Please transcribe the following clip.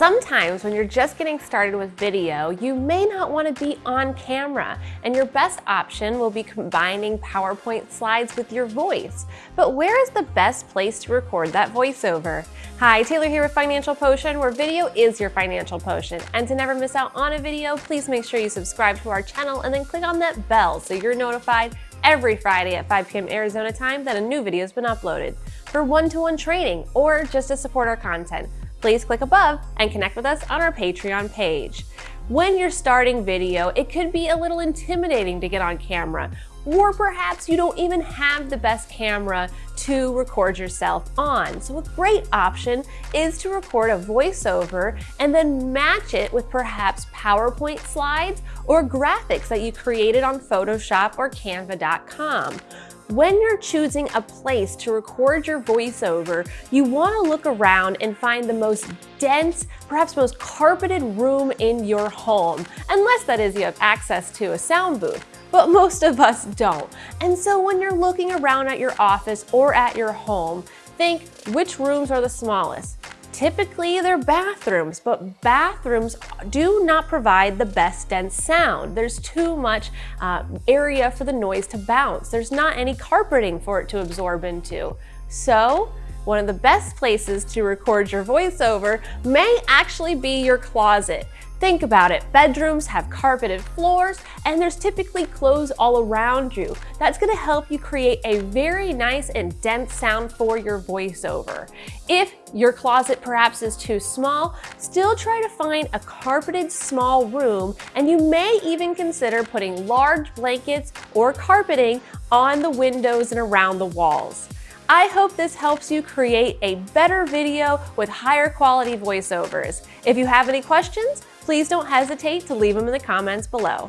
Sometimes when you're just getting started with video, you may not want to be on camera, and your best option will be combining PowerPoint slides with your voice. But where is the best place to record that voiceover? Hi, Taylor here with Financial Potion, where video is your financial potion. And to never miss out on a video, please make sure you subscribe to our channel and then click on that bell so you're notified every Friday at 5 p.m. Arizona time that a new video has been uploaded. For one-to-one -one training or just to support our content, please click above and connect with us on our Patreon page. When you're starting video, it could be a little intimidating to get on camera, or perhaps you don't even have the best camera to record yourself on. So a great option is to record a voiceover and then match it with perhaps PowerPoint slides or graphics that you created on Photoshop or Canva.com. When you're choosing a place to record your voiceover, you want to look around and find the most dense, perhaps most carpeted room in your home, unless that is you have access to a sound booth but most of us don't. And so when you're looking around at your office or at your home, think which rooms are the smallest? Typically, they're bathrooms, but bathrooms do not provide the best dense sound. There's too much uh, area for the noise to bounce. There's not any carpeting for it to absorb into. So one of the best places to record your voiceover may actually be your closet. Think about it, bedrooms have carpeted floors and there's typically clothes all around you. That's gonna help you create a very nice and dense sound for your voiceover. If your closet perhaps is too small, still try to find a carpeted small room and you may even consider putting large blankets or carpeting on the windows and around the walls. I hope this helps you create a better video with higher quality voiceovers. If you have any questions, please don't hesitate to leave them in the comments below.